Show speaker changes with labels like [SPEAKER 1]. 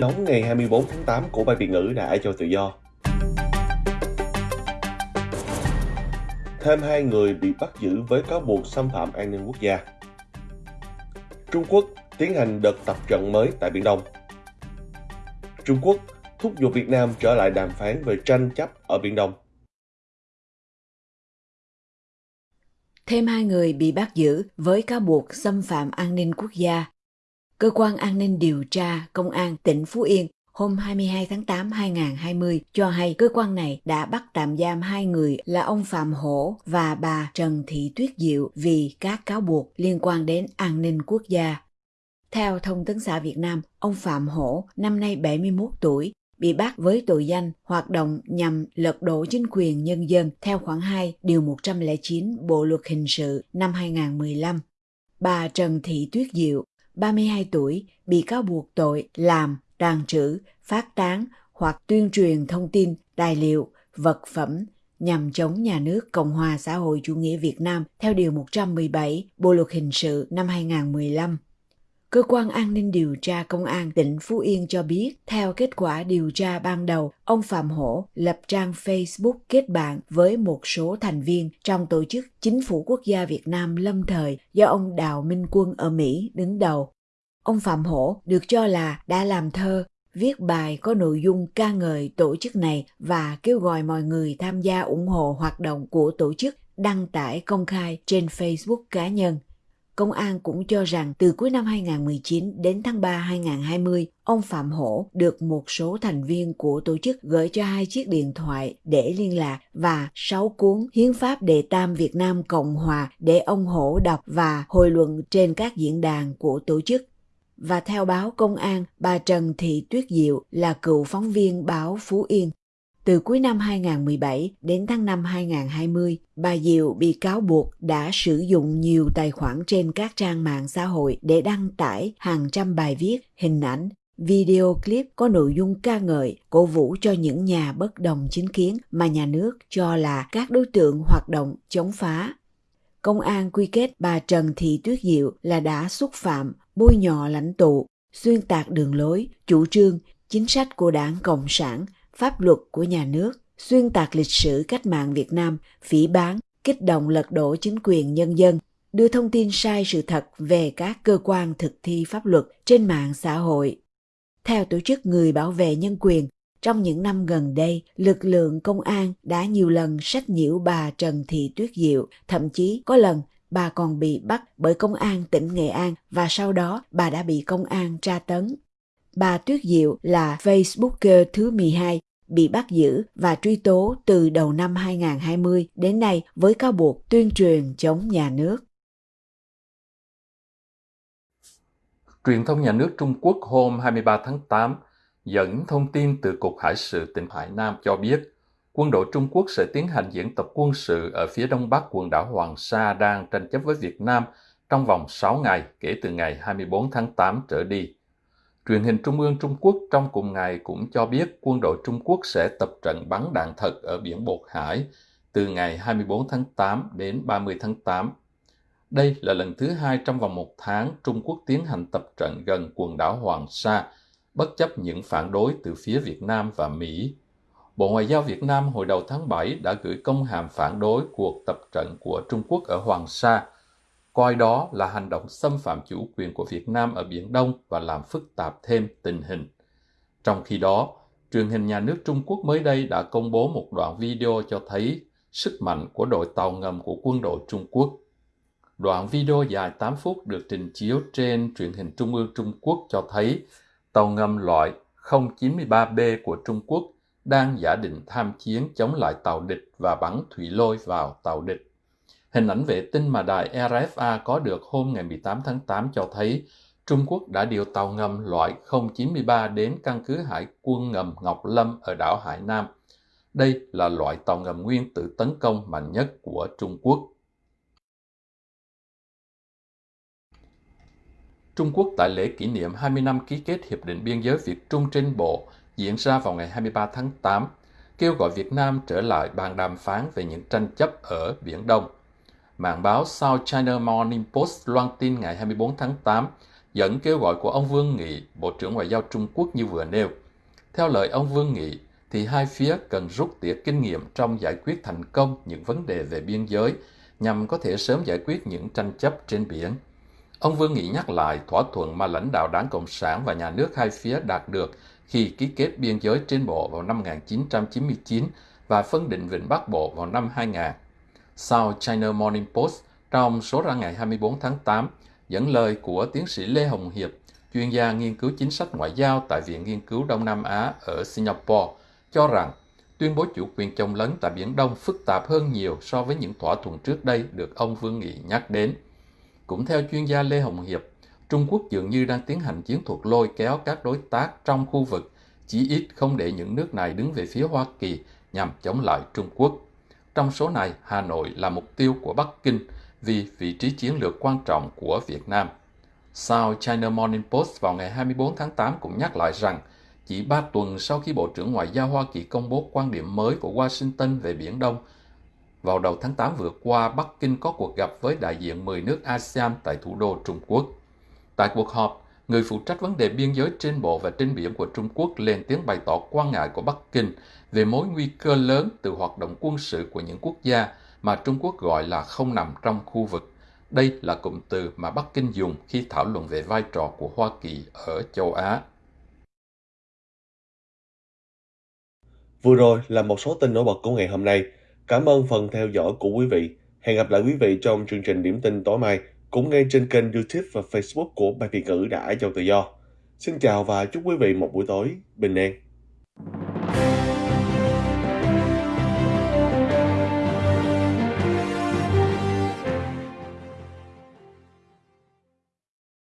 [SPEAKER 1] nóng ngày 24 tháng 8 của Ban Việt ngữ Đại cho tự do. Thêm hai người bị bắt giữ với cáo buộc xâm phạm an ninh quốc gia. Trung Quốc tiến hành đợt tập trận mới tại Biển Đông. Trung Quốc thúc giục Việt Nam trở lại đàm phán về tranh chấp ở Biển Đông.
[SPEAKER 2] Thêm hai người bị bắt giữ với cáo buộc xâm phạm an ninh quốc gia. Cơ quan an ninh điều tra Công an tỉnh Phú Yên hôm 22 tháng 8 2020 cho hay cơ quan này đã bắt tạm giam hai người là ông Phạm Hổ và bà Trần Thị Tuyết Diệu vì các cáo buộc liên quan đến an ninh quốc gia. Theo Thông tấn xã Việt Nam, ông Phạm Hổ, năm nay 71 tuổi, bị bắt với tội danh hoạt động nhằm lật đổ chính quyền nhân dân theo khoản 2 điều 109 Bộ luật hình sự năm 2015. Bà Trần Thị Tuyết Diệu, 32 tuổi, bị cáo buộc tội làm, tàn trữ, phát tán hoặc tuyên truyền thông tin, tài liệu, vật phẩm nhằm chống nhà nước Cộng hòa xã hội chủ nghĩa Việt Nam theo Điều 117 Bộ Luật Hình sự năm 2015. Cơ quan an ninh điều tra công an tỉnh Phú Yên cho biết, theo kết quả điều tra ban đầu, ông Phạm Hổ lập trang Facebook kết bạn với một số thành viên trong tổ chức Chính phủ Quốc gia Việt Nam lâm thời do ông Đào Minh Quân ở Mỹ đứng đầu. Ông Phạm Hổ được cho là đã làm thơ, viết bài có nội dung ca ngợi tổ chức này và kêu gọi mọi người tham gia ủng hộ hoạt động của tổ chức đăng tải công khai trên Facebook cá nhân. Công an cũng cho rằng từ cuối năm 2019 đến tháng 3 2020, ông Phạm Hổ được một số thành viên của tổ chức gửi cho hai chiếc điện thoại để liên lạc và sáu cuốn Hiến pháp Đệ Tam Việt Nam Cộng Hòa để ông Hổ đọc và hồi luận trên các diễn đàn của tổ chức. Và theo báo công an, bà Trần Thị Tuyết Diệu là cựu phóng viên báo Phú Yên từ cuối năm 2017 đến tháng 5 2020, bà Diệu bị cáo buộc đã sử dụng nhiều tài khoản trên các trang mạng xã hội để đăng tải hàng trăm bài viết, hình ảnh, video clip có nội dung ca ngợi, cổ vũ cho những nhà bất đồng chính kiến mà nhà nước cho là các đối tượng hoạt động chống phá. Công an quy kết bà Trần Thị Tuyết Diệu là đã xúc phạm, bôi nhọ lãnh tụ, xuyên tạc đường lối, chủ trương, chính sách của đảng Cộng sản pháp luật của nhà nước, xuyên tạc lịch sử cách mạng Việt Nam, phỉ bán, kích động lật đổ chính quyền nhân dân, đưa thông tin sai sự thật về các cơ quan thực thi pháp luật trên mạng xã hội. Theo tổ chức Người bảo vệ nhân quyền, trong những năm gần đây, lực lượng công an đã nhiều lần sách nhiễu bà Trần Thị Tuyết Diệu, thậm chí có lần bà còn bị bắt bởi công an tỉnh Nghệ An và sau đó bà đã bị công an tra tấn. Bà Tuyết Diệu là Facebooker thứ 12 bị bắt giữ và truy tố từ đầu năm 2020 đến nay với cáo buộc tuyên truyền chống nhà nước.
[SPEAKER 3] Truyền thông nhà nước Trung Quốc hôm 23 tháng 8 dẫn thông tin từ Cục Hải sự tỉnh Hải Nam cho biết, quân đội Trung Quốc sẽ tiến hành diễn tập quân sự ở phía đông bắc quần đảo Hoàng Sa đang tranh chấp với Việt Nam trong vòng 6 ngày kể từ ngày 24 tháng 8 trở đi. Truyền hình Trung ương Trung Quốc trong cùng ngày cũng cho biết quân đội Trung Quốc sẽ tập trận bắn đạn thật ở biển Bột Hải từ ngày 24 tháng 8 đến 30 tháng 8. Đây là lần thứ hai trong vòng một tháng Trung Quốc tiến hành tập trận gần quần đảo Hoàng Sa, bất chấp những phản đối từ phía Việt Nam và Mỹ. Bộ Ngoại giao Việt Nam hồi đầu tháng 7 đã gửi công hàm phản đối cuộc tập trận của Trung Quốc ở Hoàng Sa – coi đó là hành động xâm phạm chủ quyền của Việt Nam ở Biển Đông và làm phức tạp thêm tình hình. Trong khi đó, truyền hình nhà nước Trung Quốc mới đây đã công bố một đoạn video cho thấy sức mạnh của đội tàu ngầm của quân đội Trung Quốc. Đoạn video dài 8 phút được trình chiếu trên truyền hình Trung ương Trung Quốc cho thấy tàu ngầm loại 093B của Trung Quốc đang giả định tham chiến chống lại tàu địch và bắn thủy lôi vào tàu địch. Hình ảnh vệ tinh mà đài RFA có được hôm ngày 18 tháng 8 cho thấy Trung Quốc đã điều tàu ngầm loại 093 đến căn cứ hải quân ngầm Ngọc Lâm ở đảo Hải Nam. Đây là loại tàu ngầm nguyên tử tấn công mạnh nhất của Trung Quốc. Trung Quốc tại lễ kỷ niệm 20 năm ký kết Hiệp định Biên giới Việt Trung trên bộ diễn ra vào ngày 23 tháng 8, kêu gọi Việt Nam trở lại bàn đàm phán về những tranh chấp ở Biển Đông. Mạng báo South China Morning Post loan tin ngày 24 tháng 8 dẫn kêu gọi của ông Vương Nghị, Bộ trưởng Ngoại giao Trung Quốc như vừa nêu. Theo lời ông Vương Nghị, thì hai phía cần rút tỉa kinh nghiệm trong giải quyết thành công những vấn đề về biên giới nhằm có thể sớm giải quyết những tranh chấp trên biển. Ông Vương Nghị nhắc lại thỏa thuận mà lãnh đạo Đảng Cộng sản và nhà nước hai phía đạt được khi ký kết biên giới trên bộ vào năm 1999 và phân định Vịnh Bắc Bộ vào năm 2000. South China Morning Post trong số ra ngày 24 tháng 8 dẫn lời của tiến sĩ Lê Hồng Hiệp, chuyên gia nghiên cứu chính sách ngoại giao tại Viện Nghiên cứu Đông Nam Á ở Singapore, cho rằng tuyên bố chủ quyền chồng lấn tại Biển Đông phức tạp hơn nhiều so với những thỏa thuận trước đây được ông Vương Nghị nhắc đến. Cũng theo chuyên gia Lê Hồng Hiệp, Trung Quốc dường như đang tiến hành chiến thuật lôi kéo các đối tác trong khu vực, chỉ ít không để những nước này đứng về phía Hoa Kỳ nhằm chống lại Trung Quốc. Trong số này, Hà Nội là mục tiêu của Bắc Kinh vì vị trí chiến lược quan trọng của Việt Nam. South China Morning Post vào ngày 24 tháng 8 cũng nhắc lại rằng chỉ ba tuần sau khi Bộ trưởng Ngoại giao Hoa Kỳ công bố quan điểm mới của Washington về Biển Đông, vào đầu tháng 8 vừa qua, Bắc Kinh có cuộc gặp với đại diện 10 nước ASEAN tại thủ đô Trung Quốc. Tại cuộc họp, người phụ trách vấn đề biên giới trên bộ và trên biển của Trung Quốc lên tiếng bày tỏ quan ngại của Bắc Kinh về mối nguy cơ lớn từ hoạt động quân sự của những quốc gia mà Trung Quốc gọi là không nằm trong khu vực. Đây là cụm từ mà Bắc Kinh dùng khi thảo luận về vai trò của Hoa Kỳ ở châu Á.
[SPEAKER 1] Vừa rồi là một số tin nổi bật của ngày hôm nay. Cảm ơn phần theo dõi của quý vị. Hẹn gặp lại quý vị trong chương trình điểm tin tối mai, cũng ngay trên kênh YouTube và Facebook của Ban Việt ngữ Đã giàu Tự Do. Xin chào và chúc quý vị một buổi tối bình an.